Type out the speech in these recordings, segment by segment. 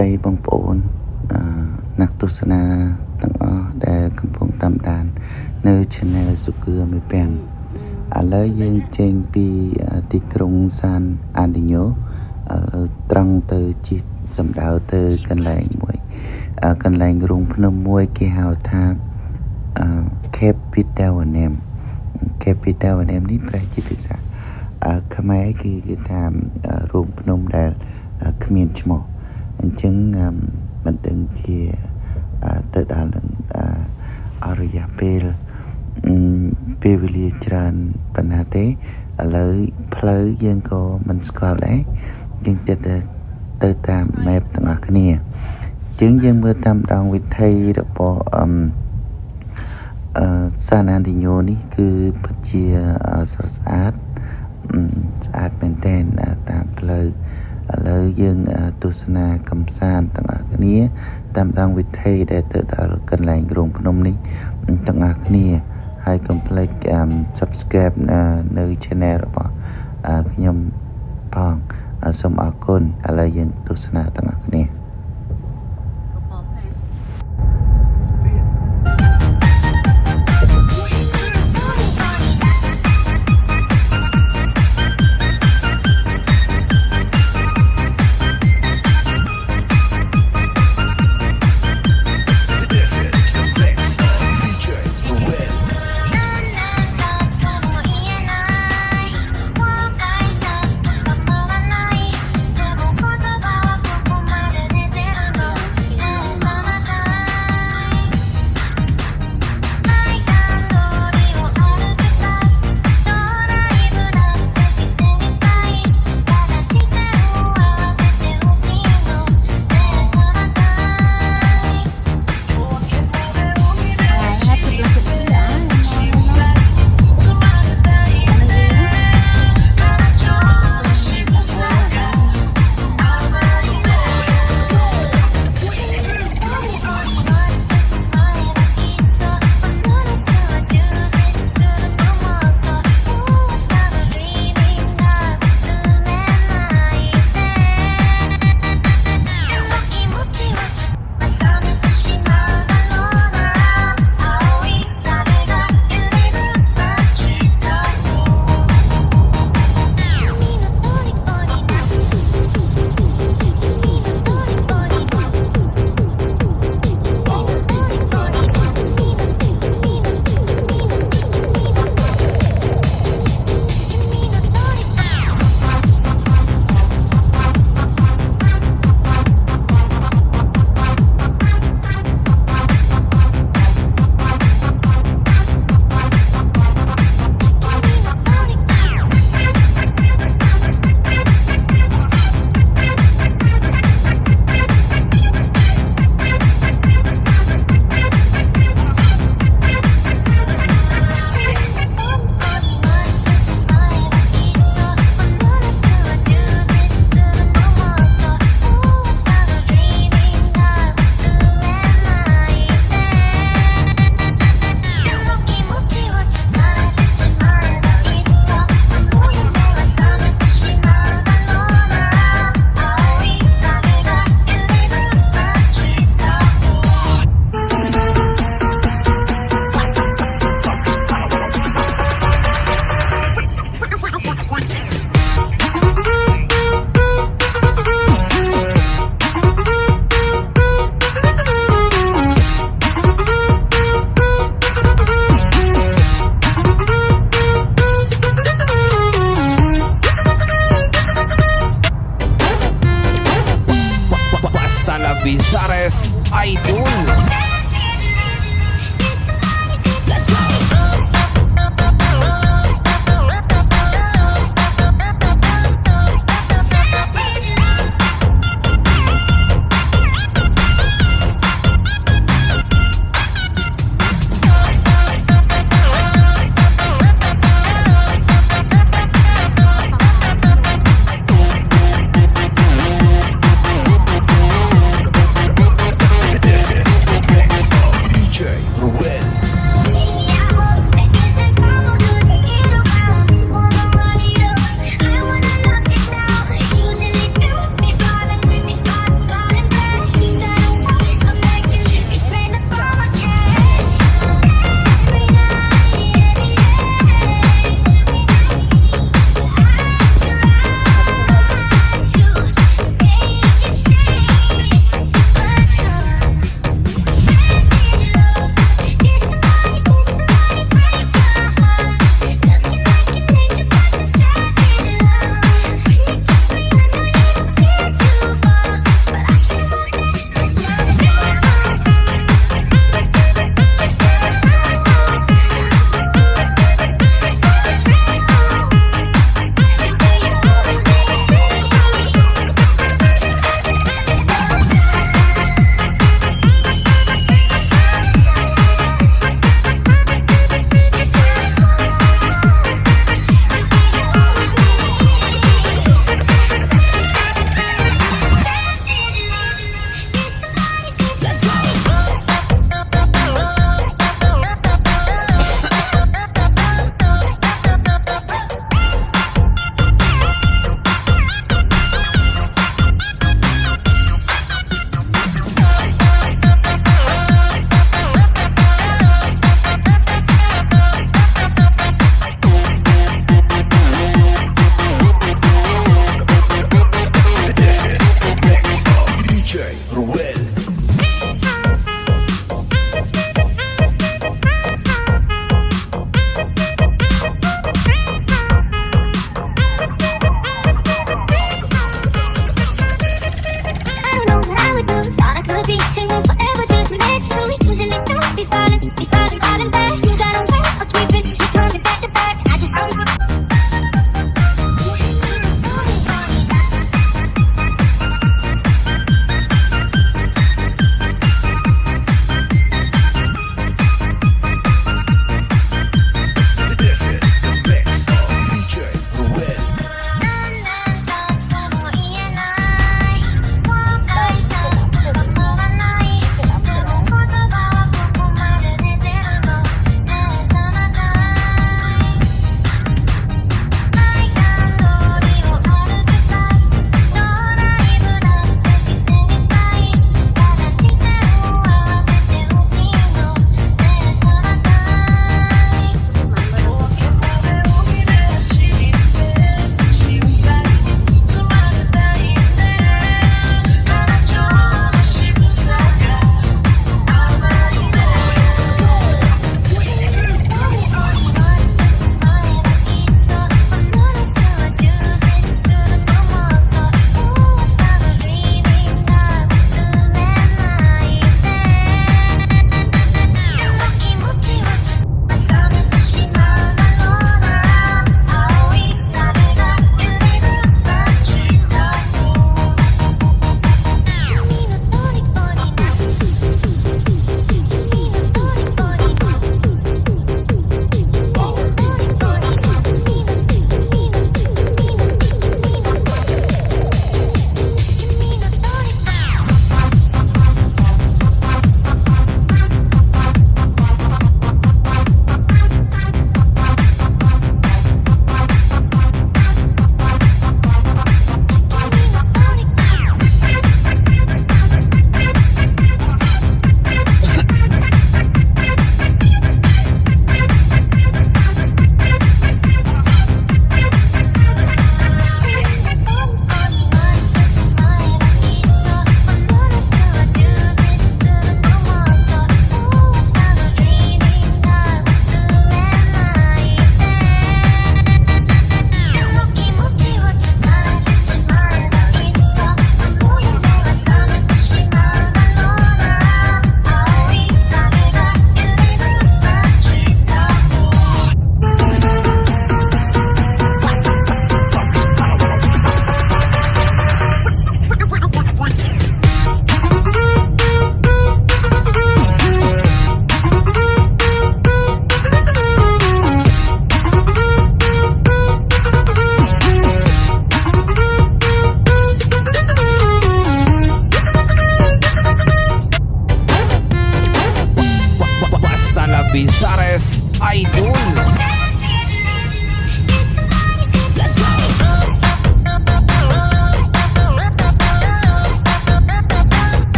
តីបងប្អូនអឺអ្នក ទស្សនាទាំងអស់ដែលកំពុងតាមដាន នៅ Channel សុគឿមួយពាំងឥឡូវយើងចេញពីទីក្រុងសានអាឌីញ៉ូឥឡូវត្រង់ទៅជិះសំដៅទៅកន្លែងមួយកន្លែងរូងភ្នំមួយគេហៅថា Capitalium Capitalium នេះប្រែជាភាសាខ្មែរគឺគេថារូងភ្នំដែលគ្មានឈ្មោះ អញ្ចឹងមិនដឹងជាទៅដល់នឹងអរិយាពេលពេលវេលាច្រើនប៉ុណ្ណាទេឥឡូវផ្លូវយើងក៏មិនស្គាល់ដែរយើងទៅទៅតាម map ទាំងអស់គ្នាជាងយើងមើលតាមដងវិធីរបស់អឺអឺសាណានទីញូនេះគឺពិតជាស្រស់ស្អាតស្អាតមែនទែនតាមផ្លូវ ឥឡូវយើងទស្សនាកំសាន្តទាំងអស់គ្នា តាមដងវិធីដែលទៅដល់កន្លែងក្រុងភ្នំនេះទាំងអស់គ្នាហើយកុំភ្លេច subscribe នៅ channel របស់ខ្ញុំផងសូមអរគុណឥឡូវយើងទស្សនាទាំងអស់គ្នា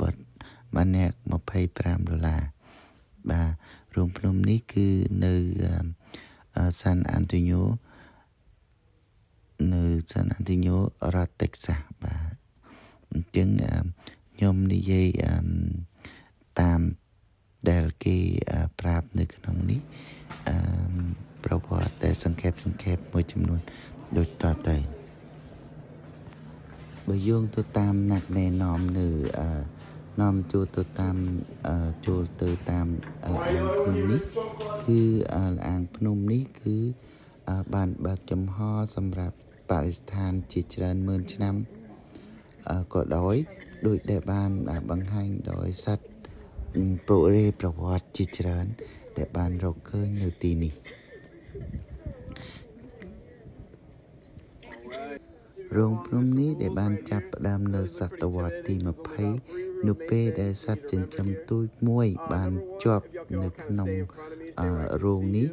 បត្តិបានអ្នក25ដុល្លារបាទរូងភ្នំនេះគឺនៅសានអាន់តូញូនៅសានអាន់តូញូរដ្ឋតិចសាសបាទអញ្ចឹងអឺខ្ញុំនិយាយអឺតាមដែលគេប្រាប់នៅក្នុងនេះអឺប្រវត្តិដែលសង្ខេបសង្ខេបមួយចំនួនដូចតទៅបើយោងទៅតាមអ្នកណែនាំនៅអឺ នាំចូលទៅតាមអឺចូលទៅតាមលអាងភ្នំនេះគឺលអាងភ្នំនេះគឺបានបើកចំហសម្រាប់បរិស្ថានជាច្រើនម៉ឺនឆ្នាំក៏ដោយដោយដែលបានបង្ហាញដោយសត្វពុរេប្រវត្តិជាច្រើន ដែលបានរកឃើញនៅទីនេះ រោងភ្នំនេះដែលបានចាប់ផ្ដើមនៅសតវត្សទី20នៅពេលដែលសត្វចិញ្ចឹមទូចមួយបានជាប់នៅក្នុងរោងនេះ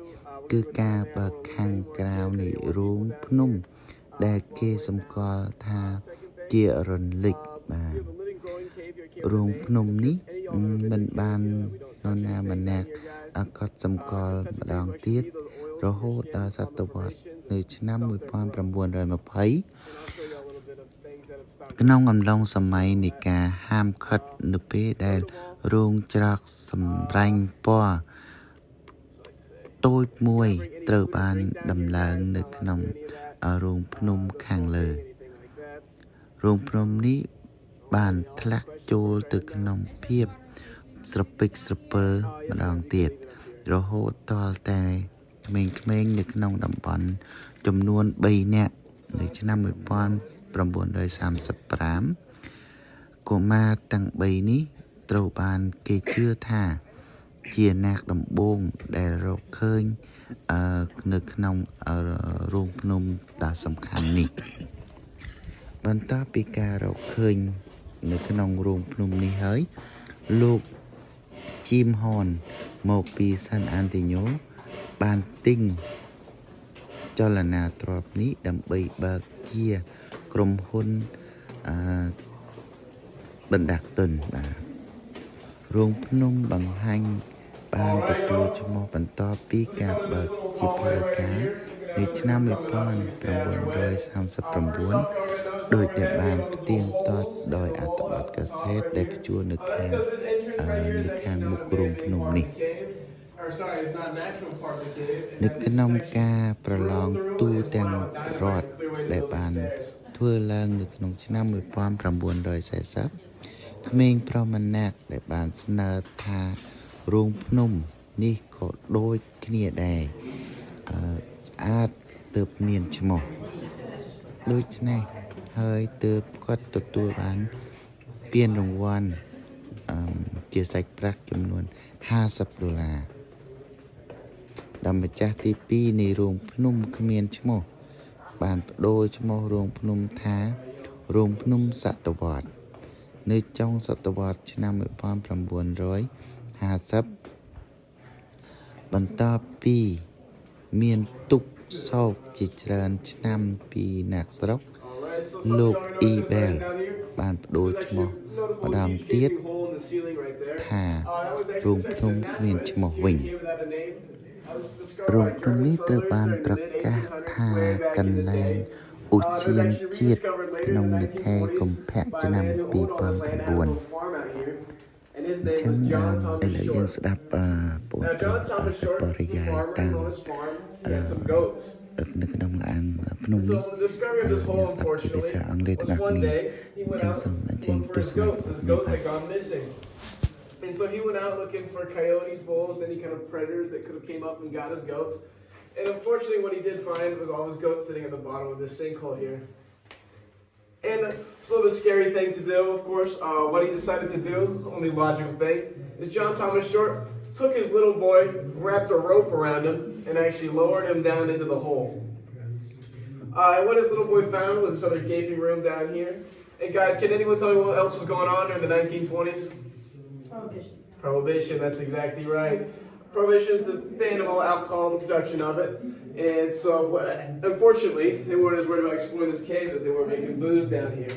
គឺការបើកខាងក្រៅនៃរោងភ្នំ ដែលគេសម្គាល់ថាជារន្លិចបាទរោងភ្នំនេះមិនបាននរណាម្នាក់កត់សម្គាល់ម្ដងទៀតរហូតដល់សតវត្ស នៅឆ្នាំ1920ក្នុងអំឡុងសម័យនៃការហាមឃាត់នៅពេលដែលរោងច្រកសម្រាញ់ពណ៌តូចមួយត្រូវបានដំឡើងនៅក្នុងរោងភ្នំខាងលើរោងភ្នំនេះបានធ្លាក់ចូលទៅក្នុងភាពស្រពេចស្រពើម្ដងទៀតរហូតតលតែ ក្មេងៗនៅក្នុងតំបន់ចំនួន3នាក់នៅឆ្នាំ1935កុមារទាំង3នេះត្រូវបានគេជឿថាជាអ្នកដំបងដែលរកឃើញអឺនៅក្នុងរោងភ្នំដ៏សំខាន់នេះបន្ទាប់ពីការរកឃើញនៅក្នុងរោងភ្នំនេះហើយលោកជីមហនមកពីសាន់អានទីញូ បានទិញចលនាទ្របនេះដើម្បីបើកជាក្រុមហ៊ុនអឺបណ្ដាទុនបាទរោងភ្នំបង្ហាញបានទទួលឈ្មោះបន្តពីការបើកជាផ្លូវការនៅឆ្នាំ1939ដោយដែលបានផ្ទៀងផ្ទាត់ដោយអត្ថបទកាសែតដែលបញ្ជួលនៅខាងនៅខាងមុខរោងភ្នំនេះ នៅក្នុងការប្រឡងទូទាំងរដ្ឋដែលបាន ធ្វើឡើងនៅក្នុងឆ្នាំ1940ក្មេងប្រុសម្នាក់ដែលបានស្នើថារោងភ្នំនេះក៏ដូចគ្នាដែរអឺស្អាតទើបមានឈ្មោះដូច្នេះហើយទើបគាត់ទទួលបានពានរង្វាន់អឺជាសាច់ប្រាក់ចំនួន50ដុល្លារ ដល់ម្ចាស់ទី2នៃរោងភ្នំគ្មានឈ្មោះ បានបដូរឈ្មោះរោងភ្នំថារោងភ្នំសតវត្សនៅចុងសតវត្សឆ្នាំ1950បន្ទាប់ពីមានទុកសោកជាច្រើនឆ្នាំពីអ្នកស្រុកលោកអ៊ីបែលបានបដូរឈ្មោះម្ដងទៀតថារោងភ្នំគ្មានឈ្មោះវិញ រោងភ្នំនេះត្រូវបានប្រកាសថាកន្លែងឧទ្យានជាតិក្នុងនៅខែកុម្ភៈឆ្នាំ2009អញ្ចឹងឥឡូវយើងស្ដាប់បងប្រុសបរិយាយតាមនៅក្នុងឡានភ្នំនេះយើងស្ដាប់ជាភាសាអង់គ្លេសទាំងអស់គ្នាអញ្ចឹងសូមអញ្ជើញទស្សនានេះបាទ And so he went out looking for coyotes, wolves, any kind of predators that could have came up and got his goats. And unfortunately, what he did find was all his goats sitting at the bottom of this sinkhole here. And a little scary thing to do, of course. Uh, what he decided to do, only logical thing, is John Thomas Short took his little boy, wrapped a rope around him, and actually lowered him down into the hole. Uh, and what his little boy found was this other gaping room down here. And guys, can anyone tell me what else was going on during the 1920s? Prohibition. Prohibition, that's exactly right. prohibition is the ban of all alcohol and the production of it. And so, what- unfortunately, they weren't as worried about exploring this cave as they were making booze down here.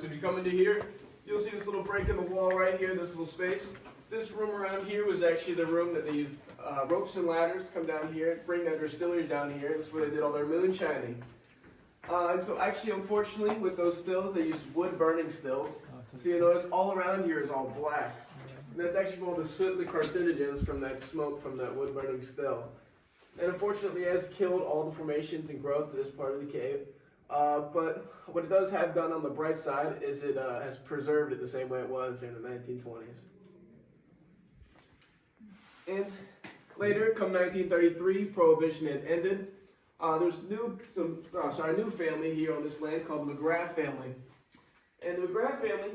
So if you come into here, you'll see this little break in the wall right here, this little space. This room around here was actually the room that they used uh, ropes and ladders come down here, bring their distilleries down here. This is where they did all their moonshining. Uh, and so actually, unfortunately, with those stills, they used wood burning stills. So you notice all around here is all black. And that's actually all the soot, the carcinogens from that smoke from that wood burning still. And unfortunately, it has killed all the formations and growth of this part of the cave. Uh, but what it does have done on the bright side is it uh, has preserved it the same way it was in the 1920s. And later, come 1933, Prohibition had ended. Uh, there's new, some, uh, sorry, new family here on this land called the McGrath family. And the McGrath family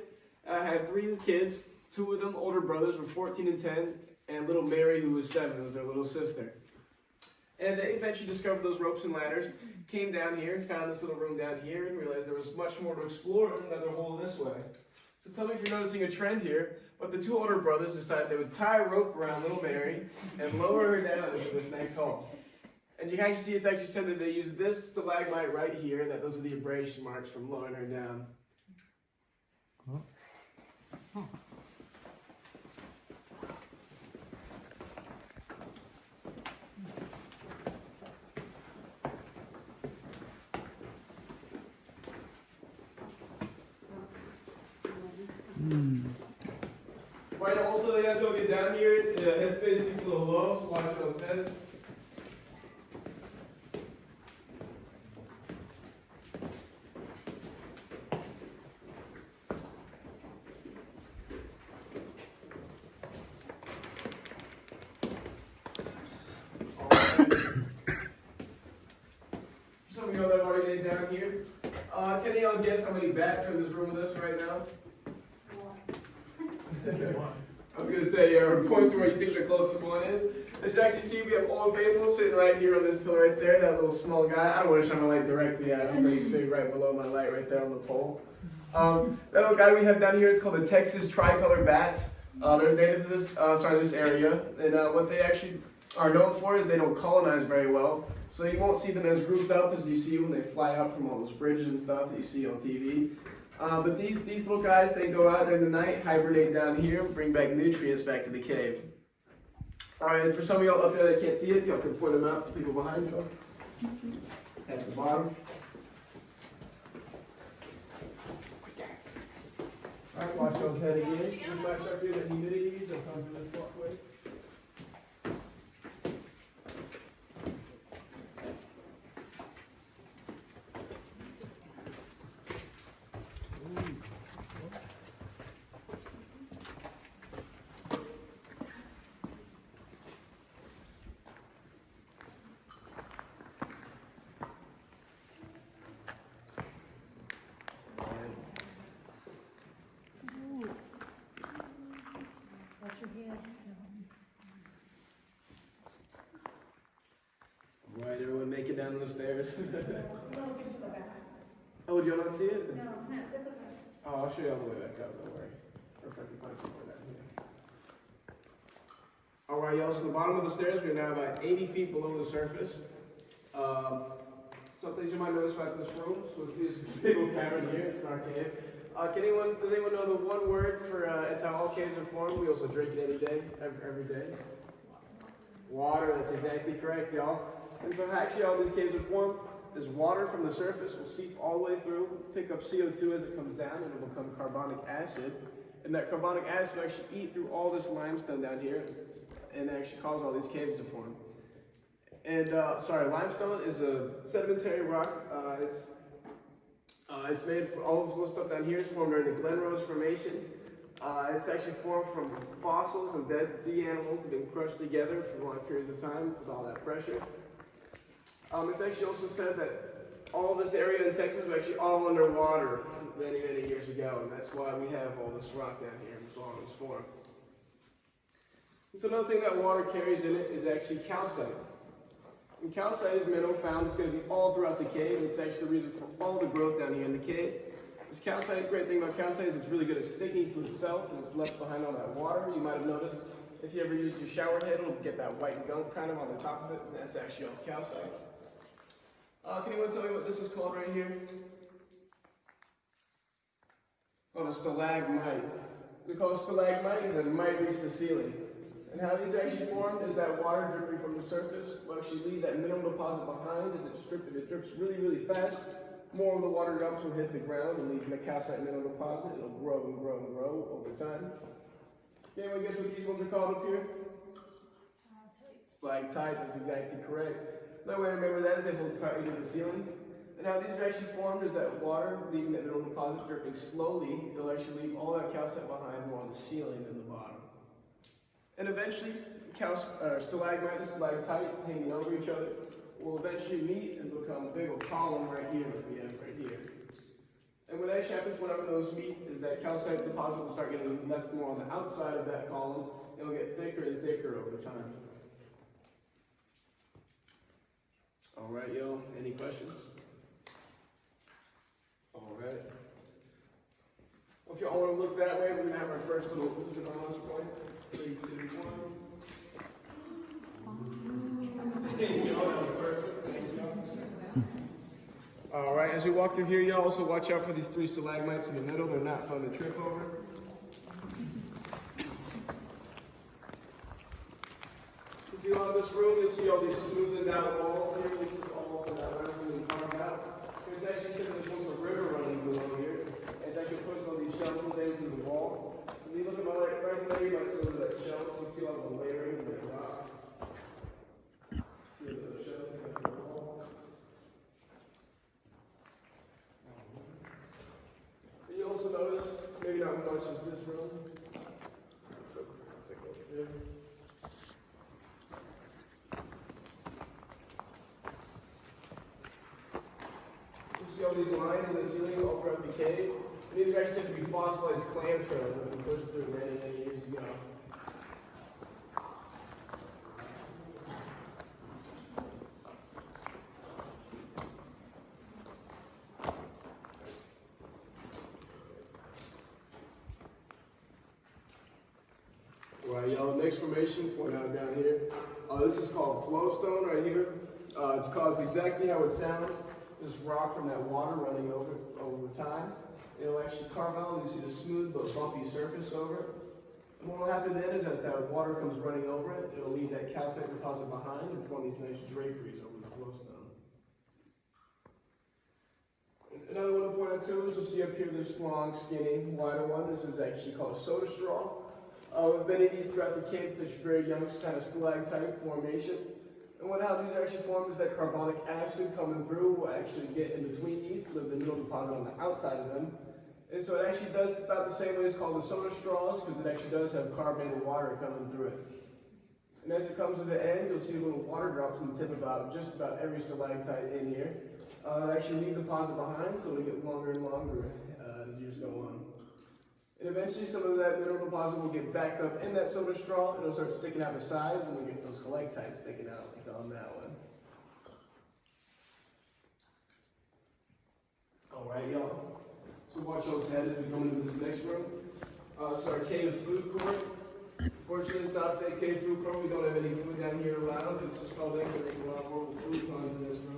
uh, had three kids. Two of them, older brothers, were 14 and 10, and little Mary, who was seven, was their little sister. And they eventually discovered those ropes and ladders, came down here, found this little room down here, and realized there was much more to explore in another hole this way. So tell me if you're noticing a trend here, but the two older brothers decided they would tie a rope around little Mary and lower her down into this next hole. And you can see it's actually said that they used this stalagmite right here, that those are the abrasion marks from lowering her down. Right, also, as you get down here, the headspace is a little low, so watch what I'm Some of you know that I've already made down here. Uh, can y'all guess how many bats are in this room with us right now? I was gonna say, uh, point to where you think the closest one is. As you actually see, we have Old Faithful sitting right here on this pillar right there, that little small guy. I don't want to shine my light directly at him, but he's sitting right below my light right there on the pole. Um, that little guy we have down here is called the Texas tricolor bats. Uh, they're native to this, uh, sorry, this area, and uh, what they actually are known for is they don't colonize very well. So you won't see them as grouped up as you see when they fly out from all those bridges and stuff that you see on TV. Uh, but these, these little guys, they go out during the night, hibernate down here, bring back nutrients back to the cave. Alright, and for some of y'all up there that can't see it, y'all can point them out to people behind y'all. At the bottom. Alright, watch those head again. Watch up here the humidity, they'll come through this walkway. Watch your head. Alright, everyone make it down those stairs. oh, do y'all not see it? No, no, that's okay. Oh, I'll show you all the way back up, don't worry. Or if I can find somewhere down here. Alright, y'all, so the bottom of the stairs, we're now about 80 feet below the surface. Um, some things you might notice about this room, so this big old cavern here, it's our cave. Uh, can anyone, does anyone know the one word for, uh, it's how all caves are formed? We also drink it any day, every, every day. Water, that's exactly correct, y'all. And so actually all these caves are formed is water from the surface will seep all the way through, pick up CO2 as it comes down, and it will become carbonic acid. And that carbonic acid will actually eat through all this limestone down here and actually cause all these caves to form. And uh, sorry, limestone is a sedimentary rock. Uh, it's uh, it's made for all this stuff down here is formed during the Glen Rose Formation. Uh, it's actually formed from fossils and dead sea animals that have been crushed together for long periods of time with all that pressure. Um, it's actually also said that all this area in Texas was actually all underwater many, many years ago, and that's why we have all this rock down here and so on and so another thing that water carries in it is actually calcite. And calcite is a mineral found, it's going to be all throughout the cave, and it's actually the reason for all the growth down here in the cave. This calcite, great thing about calcite is it's really good at sticking to itself and it's left behind all that water. You might have noticed if you ever use your shower head, it'll get that white gunk kind of on the top of it, and that's actually all calcite. Uh, can anyone tell me what this is called right here? Oh, a stalagmite. We call it stalagmite because it might reach the ceiling. And how these are actually formed is that water dripping from the surface will actually leave that mineral deposit behind as it strips. It drips really, really fast, more of the water drops will hit the ground and leave the calcite mineral deposit. It'll grow and grow and grow over time. Can anyone guess what these ones are called up here? Stalactites, that's exactly correct. Another way to remember that is they hold tightly to the ceiling. And how these are actually formed is that water leaving that mineral deposit dripping slowly, it'll actually leave all that calcite behind more on the ceiling than the bottom. And eventually, cal- uh, stalagmite and stalactite hanging over each other will eventually meet and become a big old column right here that we have right here. And what actually happens whenever those meet is that calcite deposit will start getting left more on the outside of that column, and it'll get thicker and thicker over time. All right, yo, any questions? All right. Well, if y'all want to look that way, we're gonna have our first little us point. Three, two, one. Y'all, that was perfect. Thank. All right, as we walk through here, y'all also watch out for these three stalagmites in the middle. They're not fun to trip over. You see all this room, you see all these smoothed out walls here, this is all that round and carved out. It's actually said there's once a river running below here, and it's actually puts all these shelves and things in the wall. When you look at my right, right there, you might see over that shelves, you see all the layering and the rock. See those shelves in the wall? And you also notice, maybe not much as this room. Take a look there. These lines in the ceiling all these are actually said to be fossilized clam trails that were pushed through many, many years ago. Right, y'all, next formation, point out down here. Uh, this is called flowstone right here. Uh, it's caused exactly how it sounds. This rock from that water running over over time. It'll actually carve out, and you see the smooth but bumpy surface over it. And what will happen then is as that water comes running over it, it'll leave that calcite deposit behind and form these nice draperies over the flowstone. Another one to point out too is you'll see up here this long, skinny, wider one. This is actually called soda straw. Uh, with many of these throughout the cave, touch very young kind of stalactite formation. And what how these are actually formed is that carbonic acid coming through will actually get in between these to leave the mineral deposit on the outside of them. And so it actually does about the same way it's called the soda straws because it actually does have carbonated water coming through it. And as it comes to the end, you'll see little water drops on the tip about just about every stalactite in here. Uh, actually leave the deposit behind, so it'll get longer and longer uh, as years go on. And eventually some of that mineral deposit will get backed up in that soda straw and it'll start sticking out the sides and we get those stalactites sticking out like on that one. Alright y'all, so watch those heads as we come into this next room. Uh, it's our cave food court. Fortunately, it's not a fake cave food court. We don't have any food down here around. It's just called they can make a lot of horrible food puns in this room.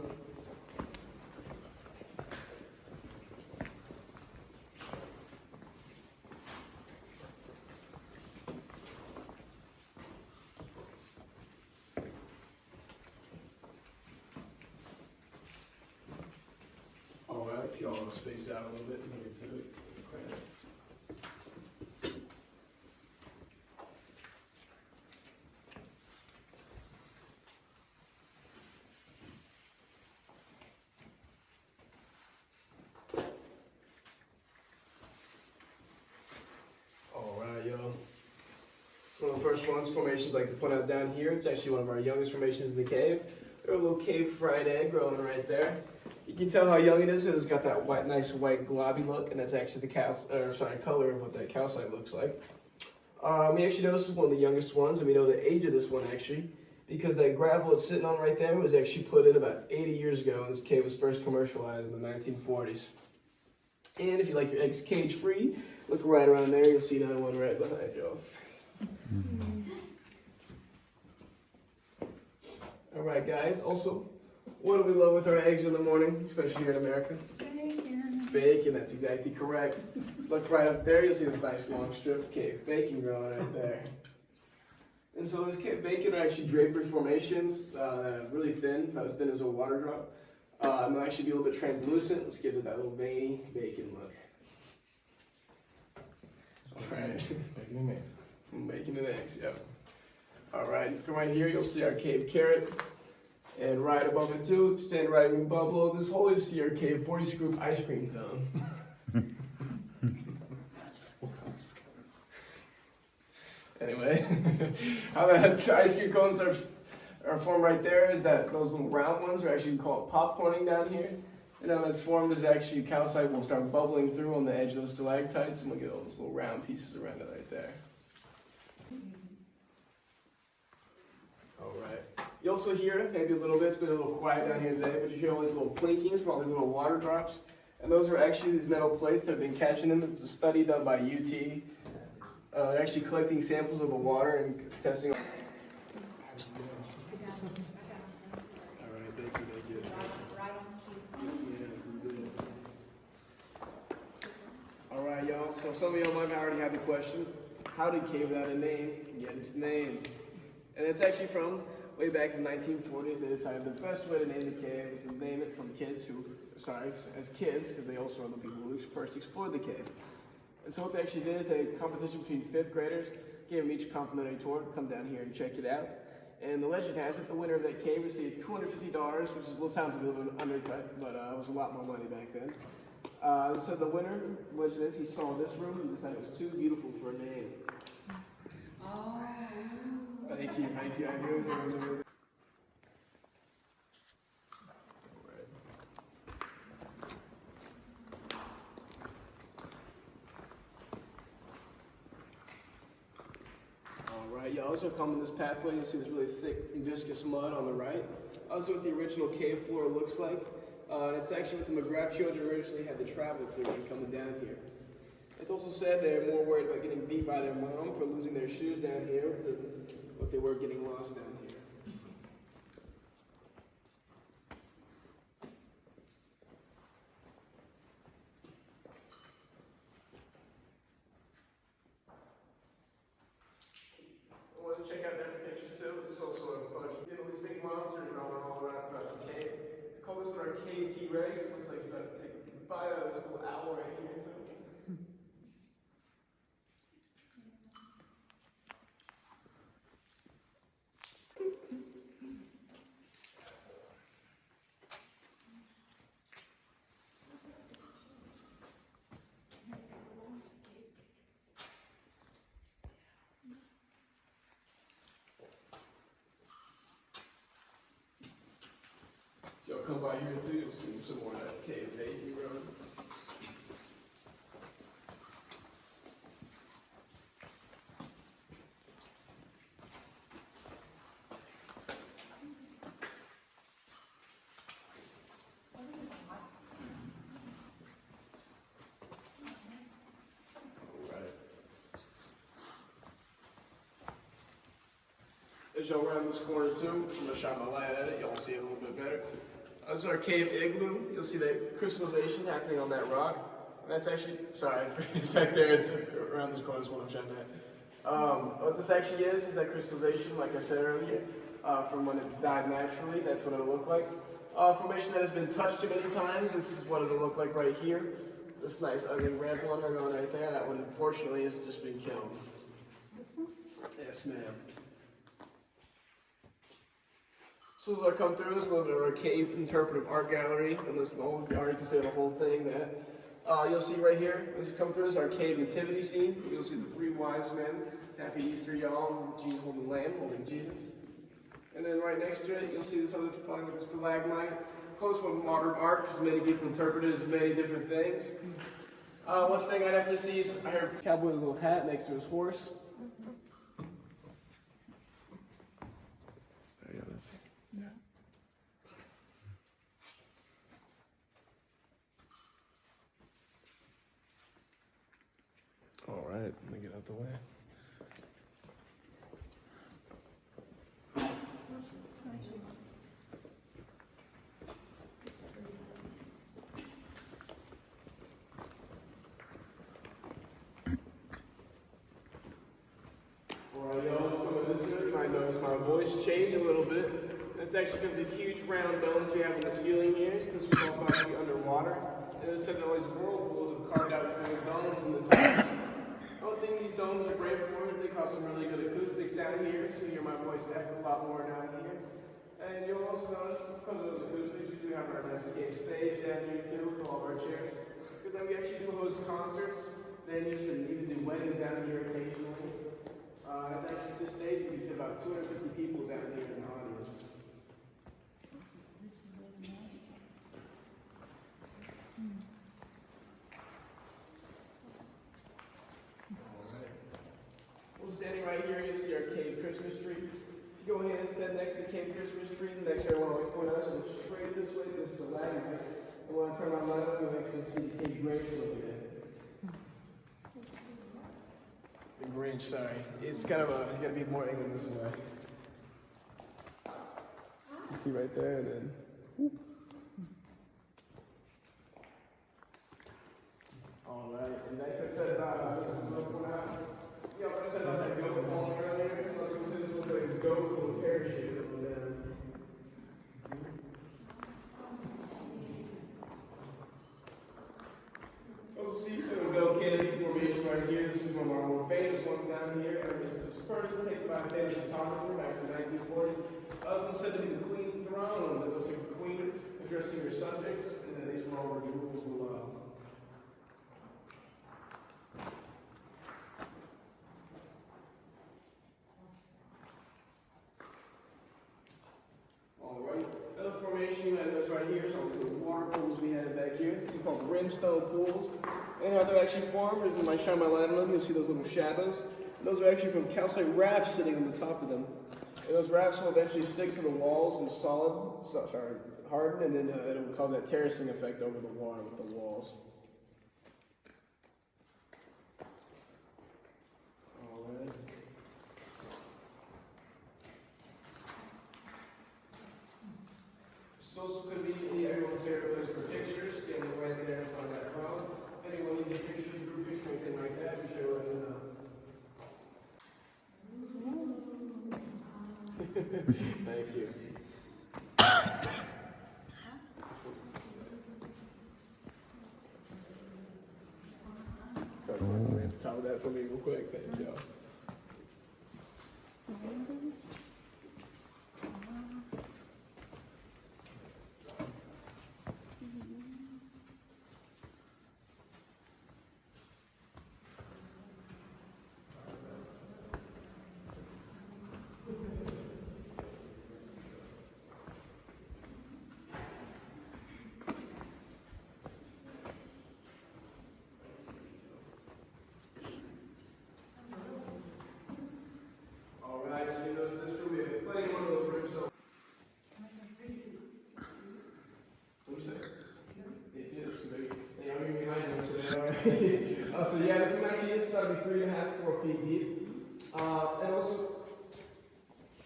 Alright, if y'all want to space out a little bit, it. It's cramped. All Swans formations, like to point out down here, it's actually one of our youngest formations in the cave. There's a little cave fried egg growing right there. You can tell how young it is. It's got that white, nice white globby look, and that's actually the cal, or sorry, color of what that calcite looks like. Um, we actually know this is one of the youngest ones, and we know the age of this one actually, because that gravel it's sitting on right there was actually put in about 80 years ago, and this cave was first commercialized in the 1940s. And if you like your eggs cage free, look right around there. You'll see another one right behind you. All right, guys. Also, what do we love with our eggs in the morning, especially here in America? Bacon. Bacon, that's exactly correct. Just look right up there, you'll see this nice long strip of cave bacon growing right there. And so this cave bacon are actually drapery formations uh, that are really thin, about as thin as a water drop. Uh, and they'll actually be a little bit translucent, which gives it that little veiny bacon look. Alright. Bacon and eggs, yep. Alright, come right here, you'll see our cave carrot. And right above it too, stand right above below this hole, you'll see our cave 40 scoop ice cream cone. anyway, how that ice cream cones are, are formed right there is that those little round ones are actually called popcorning down here. And how that's formed is actually calcite will start bubbling through on the edge of those stalactites, and look get all those little round pieces around it right there. All right. You also hear maybe a little bit, it's been a little quiet down here today, but you hear all these little plinkings from all these little water drops. And those are actually these metal plates that have been catching them. It's a study done by UT. Uh, they're actually collecting samples of the water and testing. All right, thank you, thank you. All right, y'all. So some of y'all might already have the question: How did Cave Without a name get its name? And it's actually from way back in the 1940s. They decided the best way to name the cave was to name it from kids who, sorry, as kids, because they also are the people who first explored the cave. And so what they actually did is they had a competition between fifth graders, gave them each a complimentary tour, come down here and check it out. And the legend has it, the winner of that cave received $250, which is, sounds a little bit undercut, but uh, it was a lot more money back then. Uh, so the winner, legend is, he saw this room and decided it was too beautiful for a name. Thank you, thank you. I knew it. Right, you also come in this pathway, you'll see this really thick viscous mud on the right. Also what the original cave floor looks like. Uh, it's actually what the McGrath children originally had to travel through when coming down here. It's also said they're more worried about getting beat by their mom for losing their shoes down here than what they were getting lost down here. I want to check out their pictures too. This is also a bunch of you know, these big monsters growing all around throughout the cave. We call this one our cave T-Rex. Looks like you're about to take a bite out of this little owl right here too. If y'all come by here too, you'll see some more of that cave baby road. As y'all round this corner too, I'm gonna shine my light at it, y'all see it a little bit better. Uh, This is our cave igloo. You'll see that crystallization happening on that rock. And that's actually, sorry, in fact there, it's, it's around this corner is what I'm showing at. Um, what this actually is, is that crystallization, like I said earlier, uh, from when it's died naturally, that's what it'll look like. Uh, formation that has been touched too many times, this is what it'll look like right here. This nice ugly red one going right there, that one unfortunately has just been killed. Yes, ma'am. So as I come through, this is a our cave interpretive art gallery, and this is the whole, or you can say the whole thing that uh, you'll see right here as you come through is our cave nativity scene. You'll see the three wise men Happy Easter, y'all. Jesus holding the lamb, holding Jesus. And then right next to it, you'll see this other fun stalagmite. Close one modern art, because many people interpret it as many different things. Uh, one thing I'd have to see is I heard cowboy with his little hat next to his horse. There you go, that's- All right, let me get out the way. My voice change a little bit. That's actually because these huge round domes we have in the ceiling here, this was all thought to be underwater. It said that all these whirlpools have carved out between domes in the top. I these domes are great for it. They cause some really good acoustics down here, so you hear my voice echo a lot more down here. And you'll also notice, because of those acoustics, we do have our game stage down here too, with all of our chairs. But then we actually do host concerts. You should even do weddings down here occasionally. Uh, it's actually this stage, we get about 250 people down here in audience. Well, standing right here, you see our Cave Christmas tree. If you go ahead and stand next to the Cave Christmas tree, the next area I want to point out is look straight this way, this is the ladder. And when I turn my light up, you'll actually see the Cave Grange over there. The Grange, sorry. It's kind of a, it's got to be more angled this way. You see right there, and then. All right, and like I said about uh, this is I said about that goat falling earlier. So like this looks like a goat with a parachute over there. Also see the goat canopy was one of our more famous ones down here. And this is first taken by a famous photographer back in the 1940s. Other than said to be the queen's thrones. It looks like a queen addressing her subjects, and then these were all her jewels below. All right. Another formation you might notice right here is all the water pools we have back here. These are called brimstone pools. And how they're actually formed is when I shine my light on them, you'll see those little shadows. Those are actually from calcite rafts sitting on the top of them. And those rafts will eventually stick to the walls and solid, so, sorry, harden, and then uh, it'll cause that terracing effect over the water with the walls. Those could be everyone's favorite place for pictures, standing right there in front of that crowd. If anyone needs a picture, group picture, anything like that, be sure to let me know. Thank you. Top that for me real quick, thank you. All right, so you notice this room, we have plenty more of those brimstone. What'd you say? It is, maybe. Yeah, I'm even behind you, so yeah, all right. Uh, so yeah, this one actually is about to be three and a half, four feet deep. Uh, and also,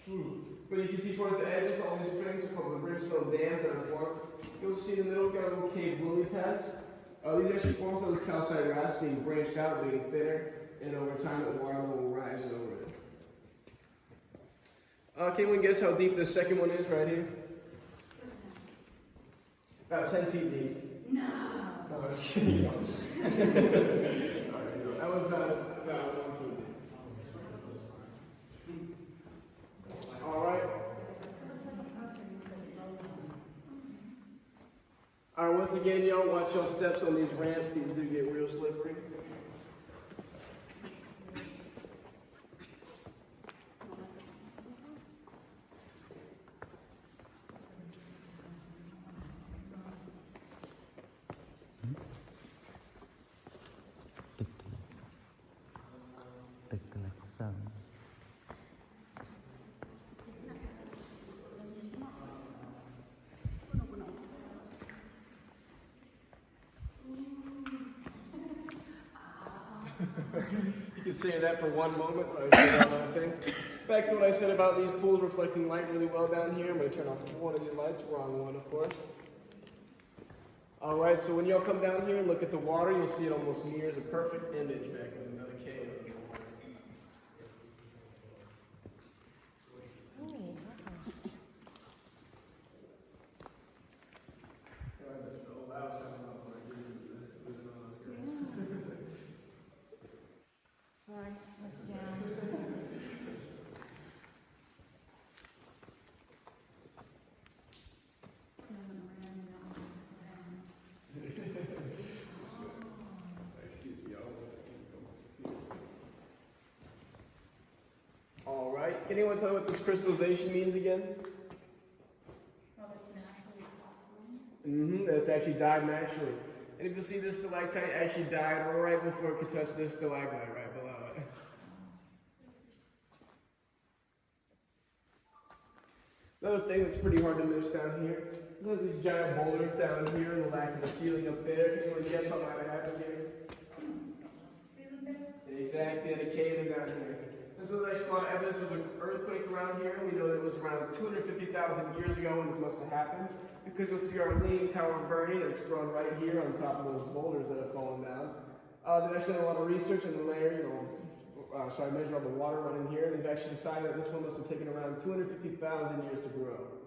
hmm, but you can see towards the edges, all these springs are called the brimstone dams that are formed. You'll see in the middle, got a little cave lily pads. Uh, these actually form from those calcite rafts being branched out, being thinner, and over time the water level will rise over it. Uh, can anyone guess how deep this second one is right here? About 10 feet deep. No. All right, that was one feet. All right. All right, once again, y'all watch your steps on these ramps. These do get real slippery. awesome. You can say that for one moment. Back to what I said about these pools reflecting light really well down here. I'm going to turn off one of these lights, wrong one, of course. All right, so when y'all come down here and look at the water, you'll see it almost mirrors a perfect image back of another cave. Sorry, let you down. Smelling around and all around. All right, can anyone tell me what this crystallization means again? That's naturally stopped. Mm-hmm, that it's actually died naturally. And if you see this stalactite actually died right before it could touch this stalagmite right below it. Another thing that's pretty hard to miss down here, look at these giant boulders down here and the lack of the ceiling up there. Can anyone guess what might have happened here? Ceiling Exactly, at a cave in down here. And so there's a lot of evidence was an earthquake around here. We know that it was around 250,000 years ago when this must have happened. Because you'll see our leaning tower Boerne that's grown right here on top of those boulders that have fallen down. Uh, they've actually done a lot of research in the layer, you know, uh, so I measured all the water running here. They've actually decided that this one must have taken around 250,000 years to grow.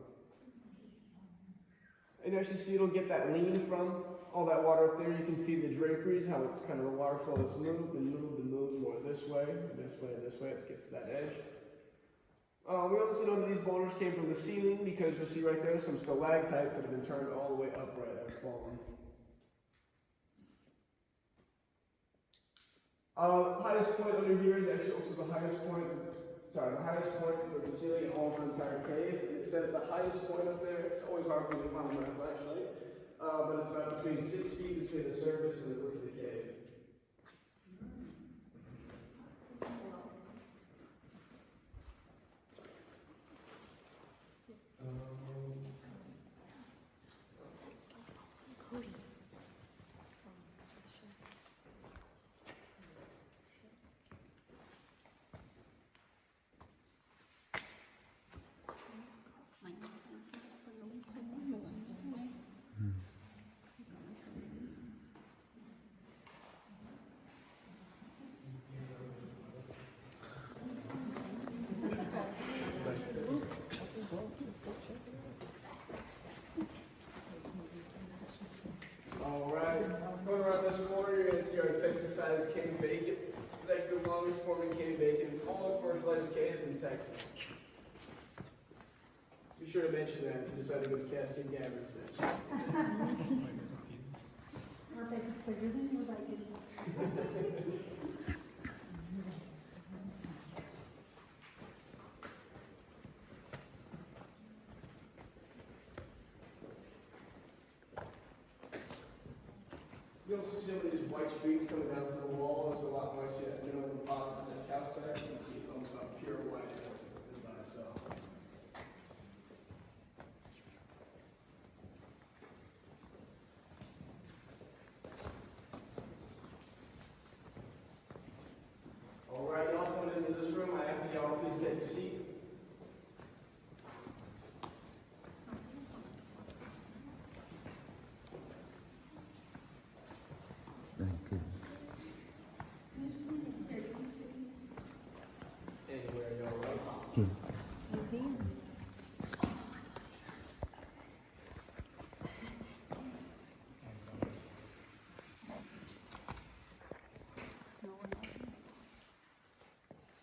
And you actually see it'll get that lean from all that water up there. You can see the draperies, how it's kind of the water flow has moved and moved and moved more this way, this way, this way. It gets that edge. Uh, we also know that these boulders came from the ceiling because you'll see right there some stalactites that have been turned all the way upright and fallen. Uh, highest point under here is actually also the highest point, sorry, the highest point of the ceiling of the entire cave. It says the highest point up there, it's always hard for me to find my flashlight, uh, but it's uh, between six feet between the surface and the roof of the cave. All right, going around this corner, you're gonna see Texas size King Bacon. It's actually the longest forming King Bacon in all commercialized caves in Texas. Be sure to mention that if you decide to go to Cascade Caverns next. Our bacon's bigger than your bacon. You also see some streaks coming down from the wall. It's a lot more, calcite. You can see 15.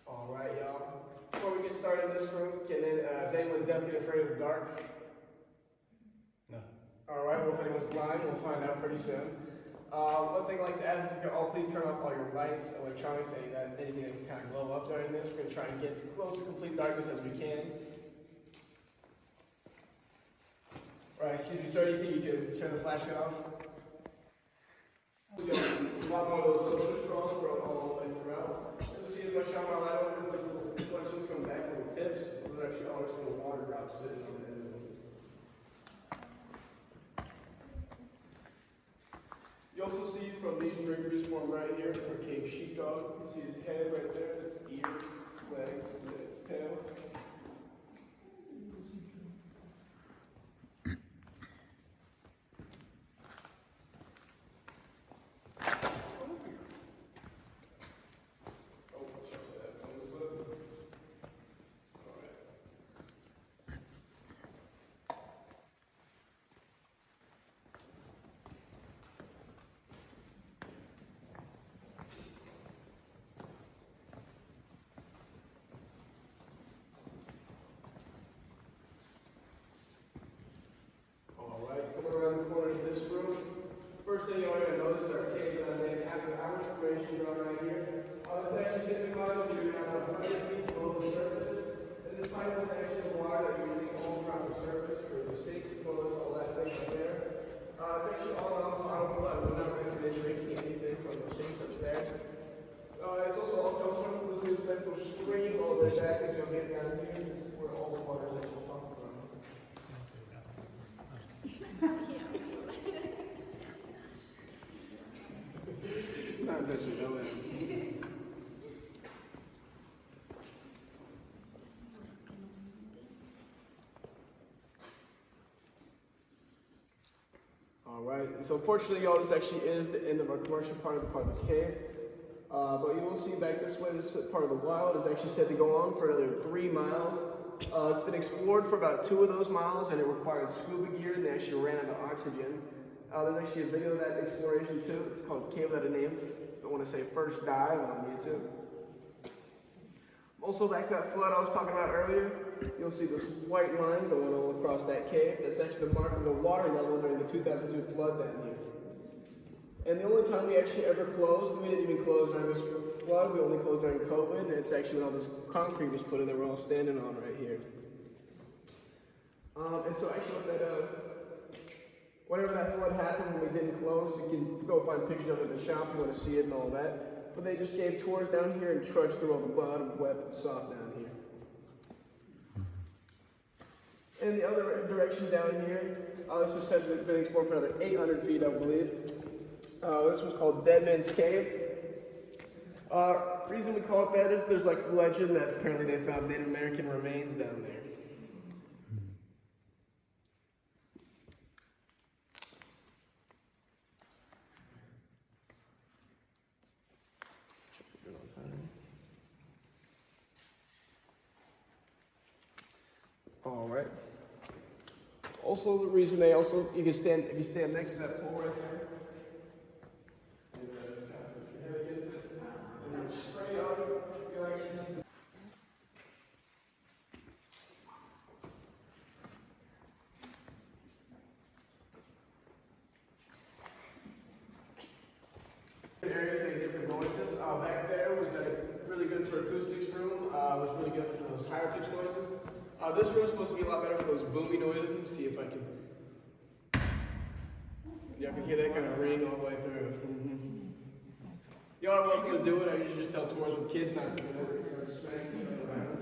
All right, y'all. Before we get started in this room, can uh, is anyone definitely afraid of the dark? No. All right, well, if anyone's lying, we'll find out pretty soon. Uh, one thing I'd like to ask please turn off all your lights, electronics, that uh, anything that can kind of glow up during this. We're gonna try and get as close to complete darkness as we can. All right. Excuse me, sir. You think you can turn the flashlight off? We got a lot more of those soda straws all throughout. As you see if I shine my light over coming back from the tips, those are actually all just little water drops sitting on the end of them. You also see from these drinkers form right here for cave sheepdog. You see his head right there, its ears, its legs, and its tail. Oh, just that one slip. Alright. All right, coming around the corner of this room. First thing you're gonna notice are cave uh, named after hours formation drawn right here. Uh, this actually signifies that you're about 100 feet below the surface. And this pipe is actually the water that you're using all around the surface for the sinks, toilets, all that thing right there. Uh, it's actually all on the bottom flood. We're not recommending drinking anything from the sinks upstairs. Uh, it's also all comes from this is nice little stream all the way back as you'll get down here. This is where all the water is actually pumped from. Not that you it. All right, so unfortunately, y'all, this actually is the end of our commercial part of the part of this cave. Uh, but you will see back this way, this part of the wild is actually set to go on for another three miles. Uh, it's been explored for about two of those miles, and it required scuba gear, and they actually ran out of oxygen. Uh, there's actually a video of that exploration too. It's called Cave Without a Name. I want to say First Dive on YouTube. Also, back to that flood I was talking about earlier, you'll see this white line going all across that cave. That's actually the mark of the water level during the 2002 flood that here. And the only time we actually ever closed, we didn't even close during this flood, we only closed during COVID, and it's actually when all this concrete was put in that we're all standing on right here. Um, and so actually what that, uh, whenever that flood happened when we didn't close, you can go find pictures of it in the shop you want to see it and all that. But they just gave tours down here and trudged through all the mud and wet and soft down here. And the other direction down here, uh, this have been explored for another 800 feet, I believe. Uh, this one's called Dead Man's Cave. Uh, reason we call it that is there's like a legend that apparently they found Native American remains down there. All right. Also, the reason they also you can stand if you stand next to that pole right there. and then spray on, you'll actually see the areas make different noises. Uh, back there was a really good for acoustics room. Uh, was really good for those higher pitch noises. Uh, this room's supposed to be a lot better for those boomy noises. Let me see if I can. Y'all can hear that kind of ring all the way through. Mhm. Y'all are welcome to do it. I usually just tell tours with kids not to do it. Start smacking each other around.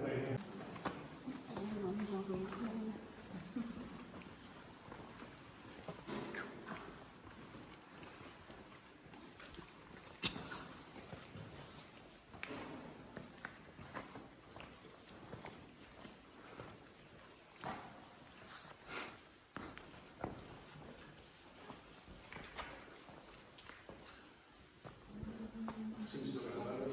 Seems to have done it.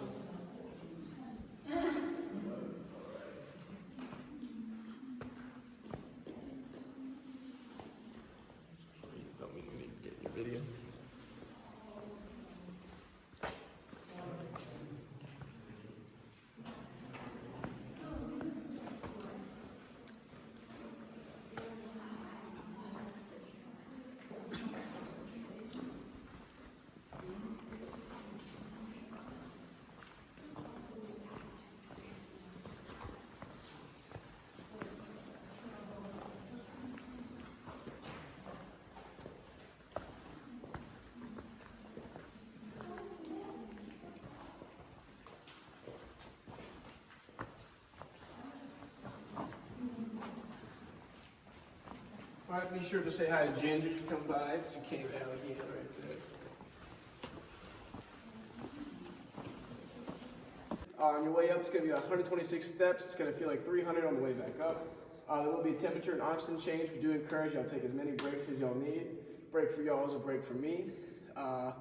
Don't mean we need to get your video. All right, be sure to say hi to Ginger you come by. She came cave again right there. Uh, on your way up, it's going to be 126 steps. It's going to feel like 300 on the way back up. Uh, there will be a temperature and oxygen change. We do encourage y'all take as many breaks as y'all need. Break for y'all is a break for me. Uh,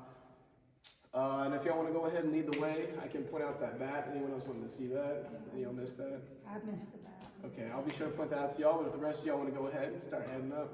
uh, and if y'all want to go ahead and lead the way, I can point out that bat. Anyone else want to see that? Any y'all missed that? I missed the bat. Okay, I'll be sure to point that out to y'all, but if the rest of y'all want to go ahead and start heading up,